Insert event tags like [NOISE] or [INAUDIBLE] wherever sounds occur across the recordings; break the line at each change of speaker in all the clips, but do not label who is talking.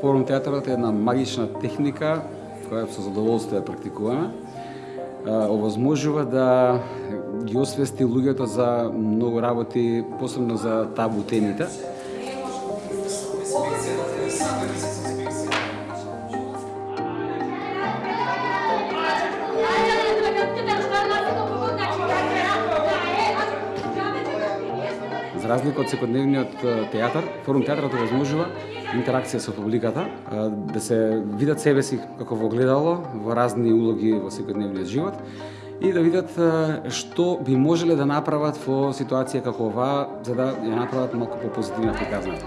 Форум театарот е една магична техника која со задоволство ја практикуваме. Овозможува да ги освести луѓето за многу работи, посебно за табу темите. Разлика од секојдневниот театар, форум театарот овозможува интеракција со публиката, да се видат себе си како во гледало во разни улоги во секојдневниот живот и да видат што би можеле да направат во ситуација како оваа за да ја направат малку попозитивна приказна.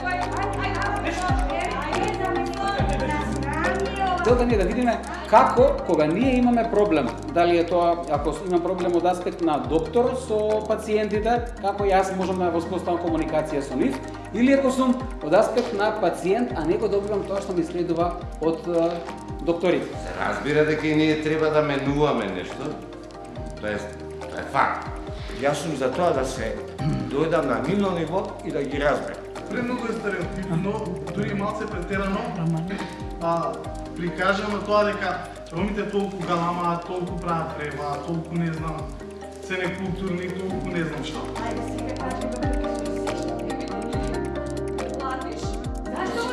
Целта ни е да видиме како кога ние имаме проблем, дали е тоа ако имам проблем од аспект на доктор со пациентите, како јас можам да воспоставам комуникација со нив, или ако сум од аспект на пациент, а не го добивам тоа што ми следува од докторите.
Се разбира дека и ние треба да менуваме нешто. Тоа е, тоа е факт. Јас сум за тоа да се [CLEARS THROAT] дојдам на нивно ниво и да ги разберам.
Премногу е стереотипно, дури малце претерано, а прикажано тоа дека ромите толку галамаат, толку прават треба, толку не знам, се некултурни, толку не знам што.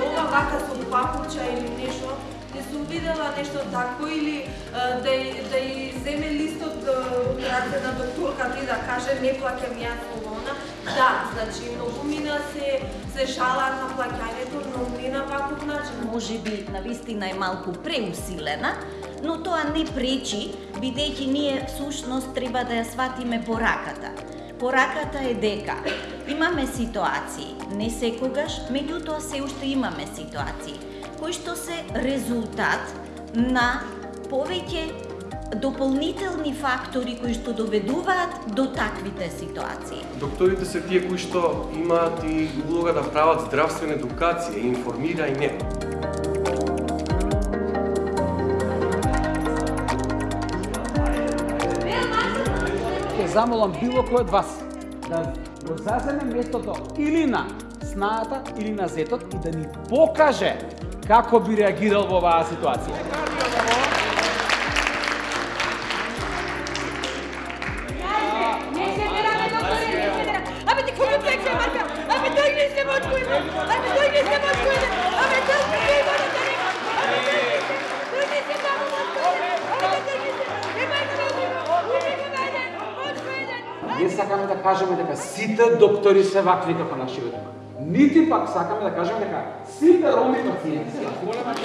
Ова вака со папуча или нешто, не сум видела нешто такво или да да и земе листот од раце на докторката и да каже не плаќам јас ова она. Да, значи многу мина се се жалат на плаќањето,
Може би на вистина е малку преусилена, но тоа не пречи, бидејќи ние всушност треба да ја сватиме пораката. Пораката е дека имаме ситуации, не секогаш, меѓутоа се уште имаме ситуации, кои што се резултат на повеќе дополнителни фактори кои што доведуваат до таквите ситуации.
Докторите се тие кои што имаат и улога да прават здравствена едукација и информирање.
Ќе замолам било кој од вас да го заземе местото или на снаата или на зетот и да ни покаже како би реагирал во оваа ситуација. Сакаме да кажеме дека сите доктори се вакви како нашиот Нити пак сакаме да кажеме дека сите роми пациенти се вакви.